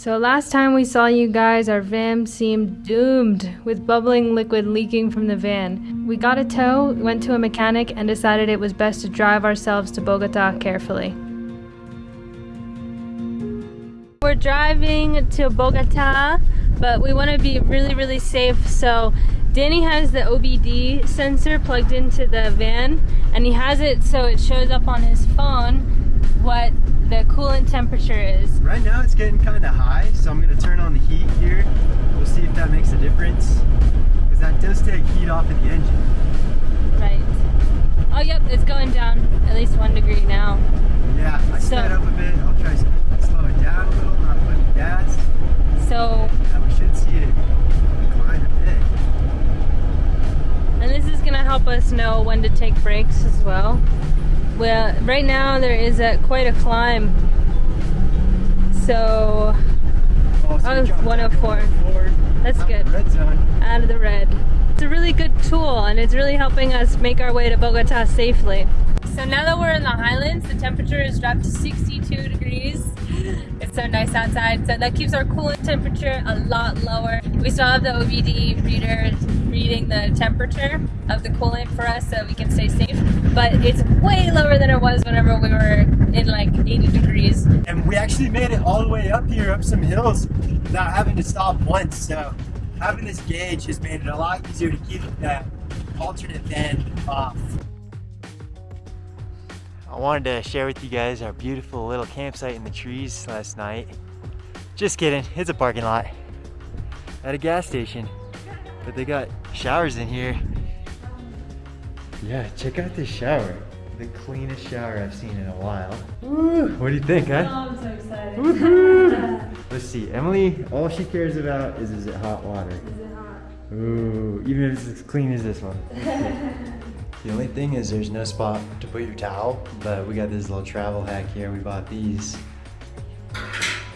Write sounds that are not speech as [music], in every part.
So last time we saw you guys, our van seemed doomed with bubbling liquid leaking from the van. We got a tow, went to a mechanic, and decided it was best to drive ourselves to Bogota carefully. We're driving to Bogota, but we want to be really, really safe. So Danny has the OBD sensor plugged into the van, and he has it so it shows up on his phone what the coolant temperature is. Right now it's getting kind of high, so I'm going to turn on the heat here. We'll see if that makes a difference. Because that does take heat off of the engine. Right. Oh, yep, it's going down at least one degree now. Yeah, I so, sped up a bit. I'll try to slow it down a little, not putting gas. So, and we should see it a bit. And this is going to help us know when to take breaks as well. Well, right now there is a, quite a climb. So, oh, oh 104. That's good. Out of the red. It's a really good tool and it's really helping us make our way to Bogota safely. So now that we're in the highlands, the temperature has dropped to 62 degrees. It's so nice outside. So that keeps our coolant temperature a lot lower. We still have the OBD reader reading the temperature of the coolant for us so we can stay safe. But it's way lower than it was whenever we were in like 80 degrees. And we actually made it all the way up here, up some hills, without having to stop once. So having this gauge has made it a lot easier to keep that alternate van off. I wanted to share with you guys our beautiful little campsite in the trees last night. Just kidding, it's a parking lot at a gas station. But they got showers in here. Yeah, check out this shower. The cleanest shower I've seen in a while. Woo, what do you think, huh? Oh, I'm so excited. [laughs] Let's see, Emily, all she cares about is is it hot water? Is it hot? Ooh, even if it's as clean as this one. [laughs] the only thing is there's no spot to put your towel, but we got this little travel hack here. We bought these.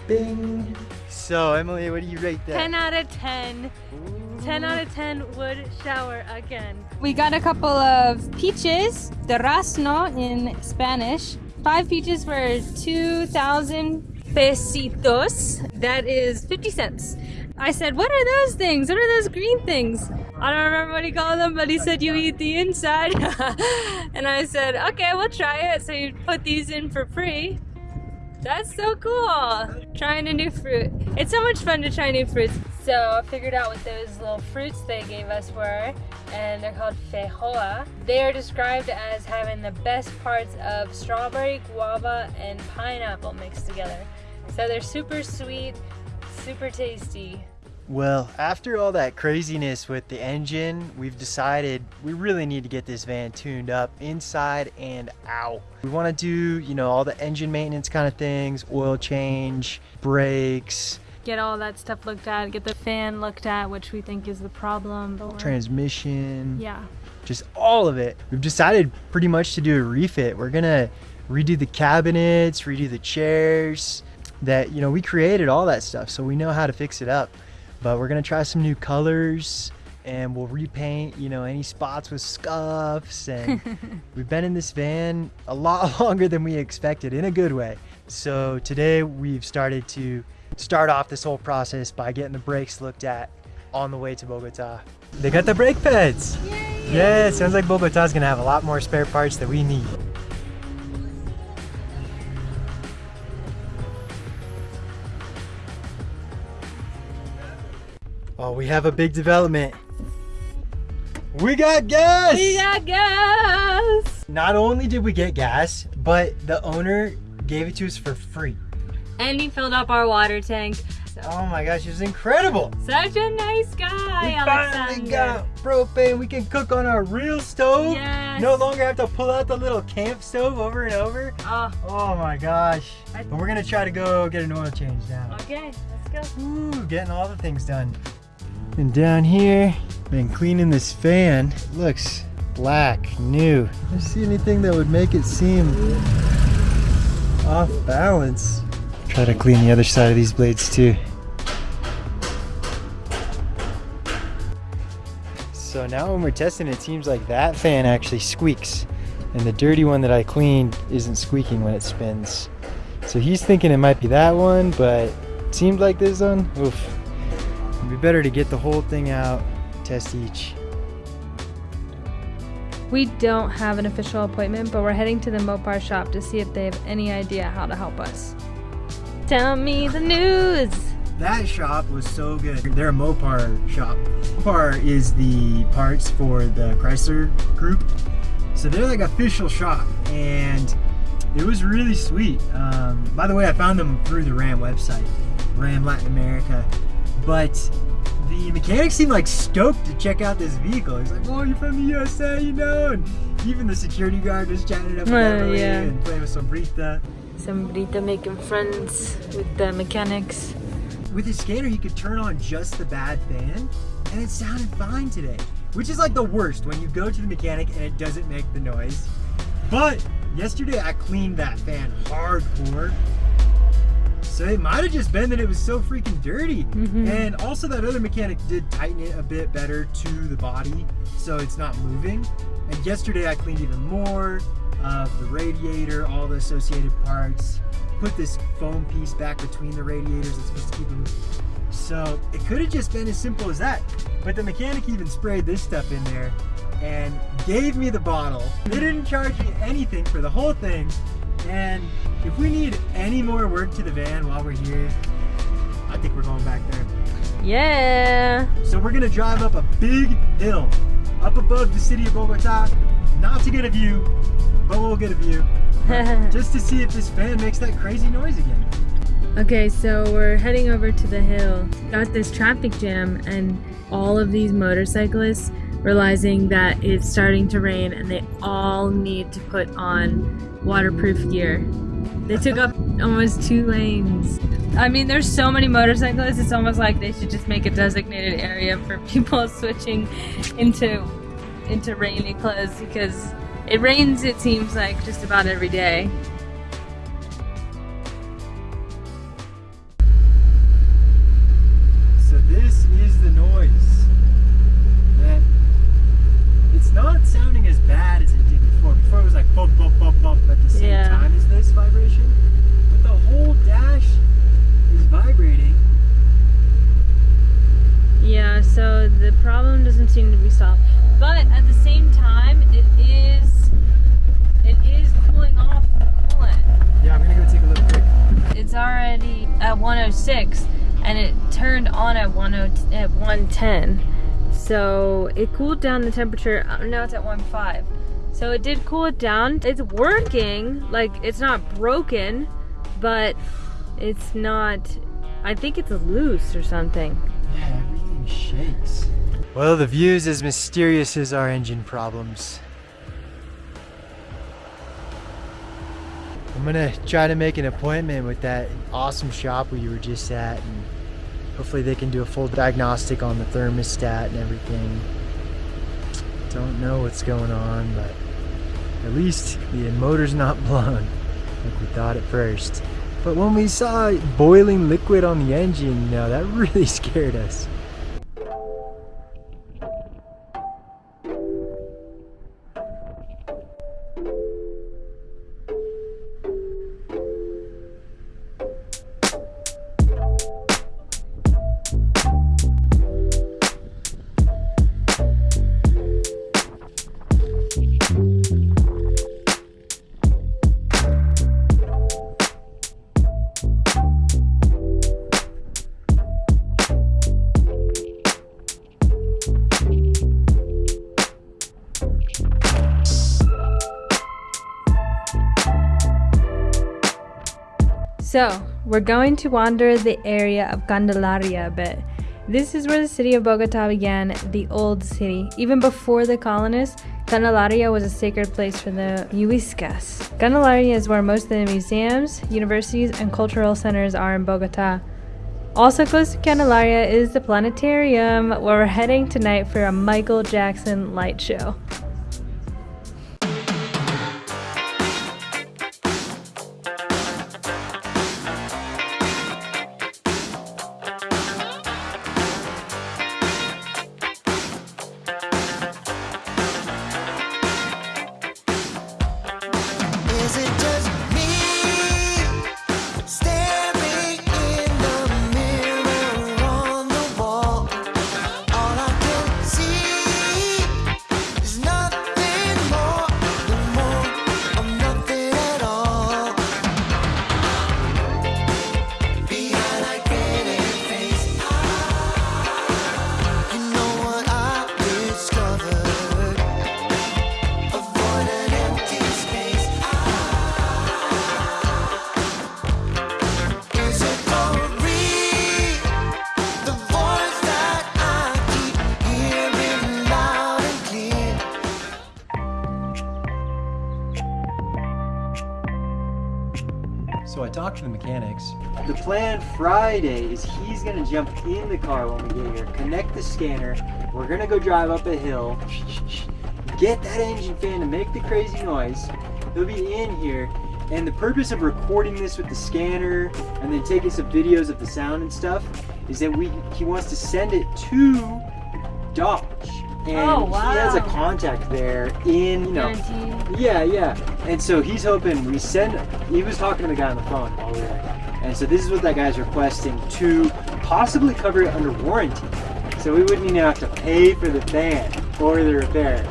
Bing! So, Emily, what do you rate that? 10 out of 10. Ooh. 10 out of 10 would shower again. We got a couple of peaches, durazno in Spanish. Five peaches for 2,000 pesitos. That is 50 cents. I said, what are those things? What are those green things? I don't remember what he called them, but he said you eat the inside. [laughs] and I said, okay, we'll try it. So you put these in for free. That's so cool. Trying a new fruit. It's so much fun to try new fruits. So I figured out what those little fruits they gave us were, and they're called feijoa. They are described as having the best parts of strawberry, guava, and pineapple mixed together. So they're super sweet, super tasty. Well, after all that craziness with the engine, we've decided we really need to get this van tuned up inside and out. We want to do, you know, all the engine maintenance kind of things, oil change, brakes, get all that stuff looked at, get the fan looked at, which we think is the problem. Transmission. Yeah. Just all of it. We've decided pretty much to do a refit. We're gonna redo the cabinets, redo the chairs. That, you know, we created all that stuff, so we know how to fix it up. But we're gonna try some new colors and we'll repaint, you know, any spots with scuffs. And [laughs] we've been in this van a lot [laughs] longer than we expected in a good way. So today we've started to start off this whole process by getting the brakes looked at on the way to Bogota. They got the brake pads. Yay. Yeah, it sounds like Bogota's gonna have a lot more spare parts that we need. Oh, we have a big development. We got gas! We got gas! Not only did we get gas, but the owner gave it to us for free and he filled up our water tank. So. Oh my gosh, it was incredible. Such a nice guy, we finally got propane. We can cook on our real stove. Yes. No longer have to pull out the little camp stove over and over. Oh, oh my gosh. But we're gonna try to go get an oil change now. Okay, let's go. Ooh, getting all the things done. And down here, been cleaning this fan. It looks black, new. I see anything that would make it seem off balance. Try to clean the other side of these blades too. So now when we're testing it seems like that fan actually squeaks and the dirty one that I cleaned isn't squeaking when it spins. So he's thinking it might be that one, but it seemed like this one, oof. It'd be better to get the whole thing out, test each. We don't have an official appointment, but we're heading to the Mopar shop to see if they have any idea how to help us. Tell me the news! That shop was so good. They're a Mopar shop. Mopar is the parts for the Chrysler group. So they're like official shop and it was really sweet. Um, by the way, I found them through the Ram website, Ram Latin America. But the mechanic seemed like stoked to check out this vehicle. He's like, "Oh, you're from the USA, you know?" And even the security guard was chatting up with uh, yeah. and playing with Sombrita. Sombrita making friends with the mechanics. With his scanner, he could turn on just the bad fan, and it sounded fine today. Which is like the worst when you go to the mechanic and it doesn't make the noise. But yesterday I cleaned that fan hardcore so it might have just been that it was so freaking dirty. Mm -hmm. And also that other mechanic did tighten it a bit better to the body so it's not moving. And yesterday I cleaned even more of the radiator, all the associated parts, put this foam piece back between the radiators that's supposed to keep them. So it could have just been as simple as that. But the mechanic even sprayed this stuff in there and gave me the bottle. They didn't charge me anything for the whole thing. And if we need any more work to the van while we're here, I think we're going back there. Yeah. So we're gonna drive up a big hill up above the city of Bogota, not to get a view, but we'll get a view. [laughs] just to see if this van makes that crazy noise again. Okay, so we're heading over to the hill. Got this traffic jam and all of these motorcyclists realizing that it's starting to rain and they all need to put on waterproof gear. They took up almost two lanes. I mean, there's so many motorcyclists, it's almost like they should just make a designated area for [laughs] people switching into into rainy clothes because it rains, it seems like, just about every day. At 10 110. So it cooled down the temperature. Uh, now it's at 1.5. So it did cool it down. It's working, like it's not broken, but it's not, I think it's loose or something. Yeah, everything shakes. Well, the view is as mysterious as our engine problems. I'm gonna try to make an appointment with that awesome shop where you were just at and hopefully they can do a full diagnostic on the thermostat and everything. Don't know what's going on, but at least the motor's not blown like we thought at first. But when we saw boiling liquid on the engine, know, that [laughs] really scared us. So, we're going to wander the area of Candelaria a bit. This is where the city of Bogota began, the old city. Even before the colonists, Candelaria was a sacred place for the Muiscas. Candelaria is where most of the museums, universities, and cultural centers are in Bogota. Also close to Candelaria is the planetarium, where we're heading tonight for a Michael Jackson light show. Talked to the mechanics. The plan Friday is he's gonna jump in the car when we get here, connect the scanner. We're gonna go drive up a hill, [laughs] get that engine fan to make the crazy noise. He'll be in here, and the purpose of recording this with the scanner and then taking some videos of the sound and stuff is that we he wants to send it to Dodge. And Oh, he has a contact there in, you know, Guarantee. yeah, yeah. And so he's hoping we send. He was talking to the guy on the phone while we were. And so this is what that guy's requesting to possibly cover it under warranty. So we wouldn't even have to pay for the fan or the repair.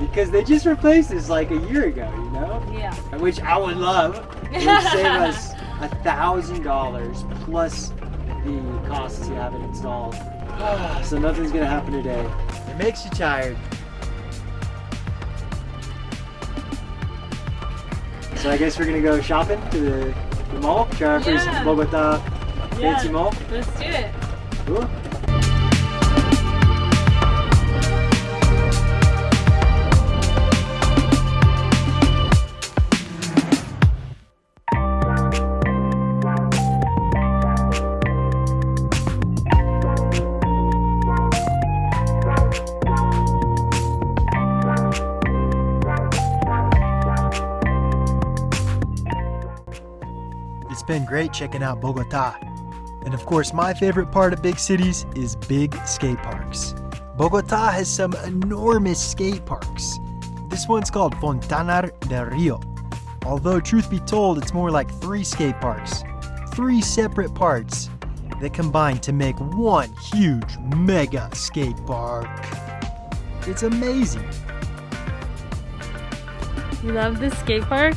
Because they just replaced this like a year ago, you know? Yeah. Which I would love. It would save [laughs] us a thousand dollars plus the costs to have it installed. [sighs] so nothing's gonna happen today. It makes you tired. So I guess we're gonna go shopping to the, the mall. Try our first Yeah. Bogota uh, fancy Yeah. mall. Let's do it. Cool. Been great checking out Bogota. And of course, my favorite part of big cities is big skate parks. Bogota has some enormous skate parks. This one's called Fontanar del Rio. Although, truth be told, it's more like three skate parks. Three separate parts that combine to make one huge mega skate park. It's amazing. You love this skate park?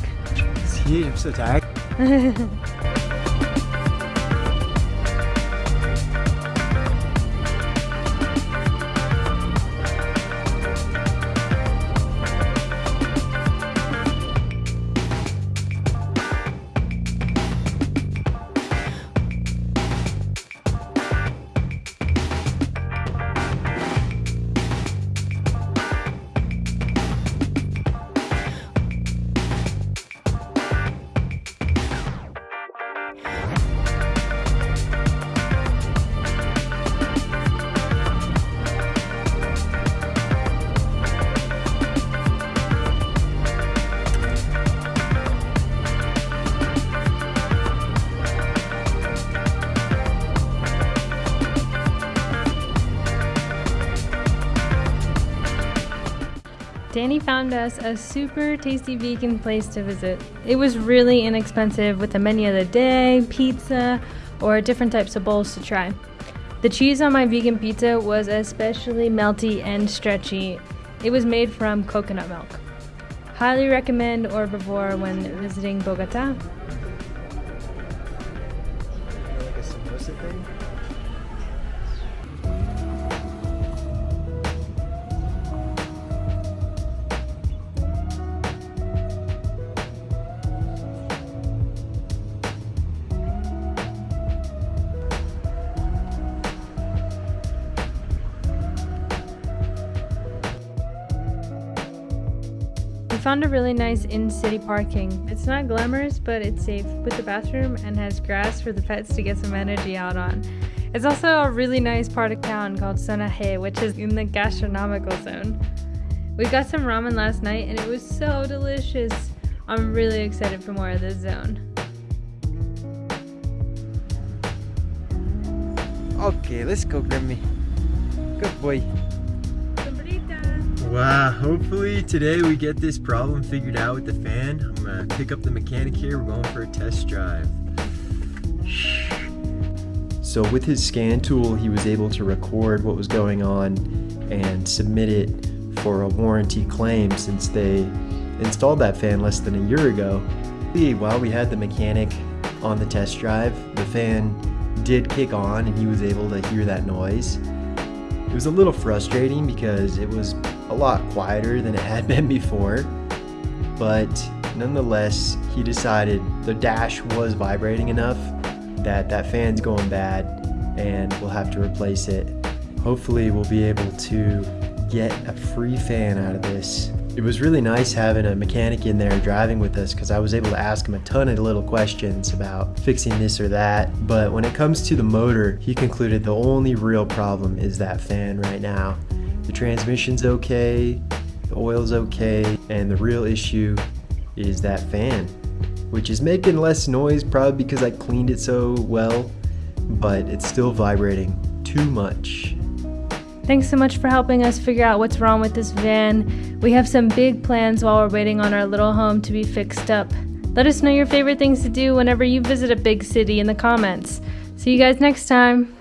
See, I'm so tired. [laughs] Danny found us a super tasty vegan place to visit. It was really inexpensive with a menu of the day, pizza, or different types of bowls to try. The cheese on my vegan pizza was especially melty and stretchy. It was made from coconut milk. Highly recommend Herbivore when visiting Bogota. Found a really nice in-city parking. It's not glamorous, but it's safe with the bathroom and has grass for the pets to get some energy out on. It's also a really nice part of town called Zona G, which is in the gastronomical zone. We got some ramen last night and it was so delicious. I'm really excited for more of this zone. Okay, let's go, Grimmy. Good boy. Wow, hopefully today we get this problem figured out with the fan. I'm gonna pick up the mechanic here. We're going for a test drive. So with his scan tool, he was able to record what was going on and submit it for a warranty claim since they installed that fan less than a year ago. While we had the mechanic on the test drive, the fan did kick on and he was able to hear that noise. It was a little frustrating because it was a lot quieter than it had [laughs] been before, but nonetheless, he decided the dash was vibrating enough that that fan's going bad and we'll have to replace it. Hopefully, we'll be able to get a free fan out of this It was really nice having a mechanic in there driving with us because I was able to ask him a ton of little questions about fixing this or that. But when it comes to the motor, he concluded the only real problem is that fan right now. The transmission's okay, the oil's okay, and the real issue is that fan, which is making less noise probably because I cleaned it so well, but it's still vibrating too much. Thanks so much for helping us figure out what's wrong with this van. We have some big plans while we're waiting on our little home to be fixed up. Let us know your favorite things to do whenever you visit a big city in the comments. See you guys next time.